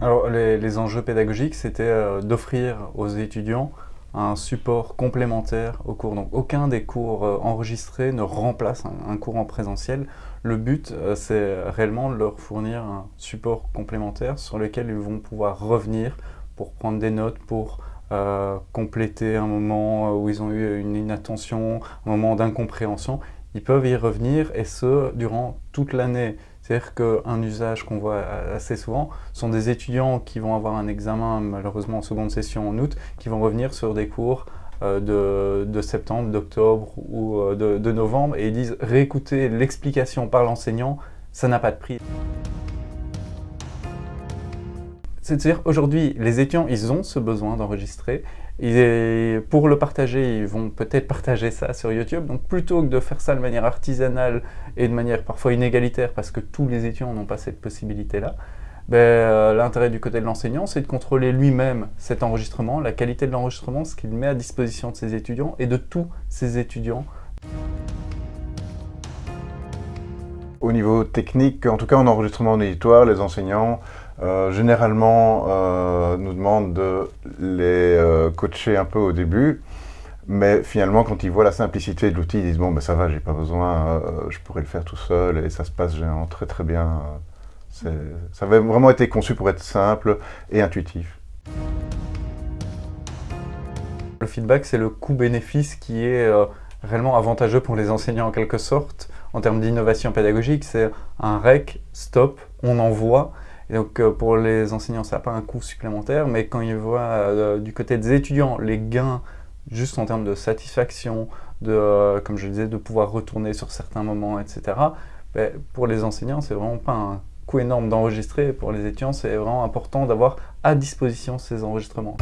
Alors les, enjeux pédagogiques, c'était euh, d'offrir aux étudiants un support complémentaire au cours. Donc aucun des cours euh, enregistrés ne remplace un, cours en présentiel. Le but, euh, c'est réellement de leur fournir un support complémentaire sur lequel ils vont pouvoir revenir pour prendre des notes, pour compléter un moment où ils ont eu une inattention, un moment d'incompréhension. Ils peuvent y revenir et ce, durant toute l'année. C'est-à-dire qu'un usage qu'on voit assez souvent sont des étudiants qui vont avoir un examen, malheureusement en seconde session en août, qui vont revenir sur des cours euh, de, septembre, d'octobre ou euh, de, de, novembre et ils disent réécouter l'explication par l'enseignant, ça n'a pas de prix. C'est-à-dire aujourd'hui, les étudiants, ils ont ce besoin d'enregistrer, pour le partager, ils vont peut-être partager ça sur YouTube. Donc plutôt que de faire ça de manière artisanale et de manière parfois inégalitaire, parce que tous les étudiants n'ont pas cette possibilité-là, ben, euh, l'intérêt du côté de l'enseignant, c'est de contrôler lui-même cet enregistrement, la qualité de l'enregistrement, ce qu'il met à disposition de ses étudiants et de tous ses étudiants. Au niveau technique, en tout cas en enregistrement auditoire, les enseignants euh, généralement euh, nous demandent de les euh, coacher un peu au début, mais finalement quand ils voient la simplicité de l'outil, ils disent bon ben ça va, j'ai pas besoin, je pourrais le faire tout seul et ça se passe généralement très très bien. ça avait vraiment été conçu pour être simple et intuitif. Le feedback, c'est le coût-bénéfice qui est réellement avantageux pour les enseignants en quelque sorte. En termes d'innovation pédagogique, c'est un rec, stop, on envoie, donc euh, pour les enseignants, ça n'a pas un coût supplémentaire, mais quand ils voient euh, du côté des étudiants les gains juste en termes de satisfaction, de, euh, comme je disais, de pouvoir retourner sur certains moments, etc. Ben, pour les enseignants, c'est vraiment pas un coût énorme d'enregistrer. Pour les étudiants, c'est vraiment important d'avoir à disposition ces enregistrements.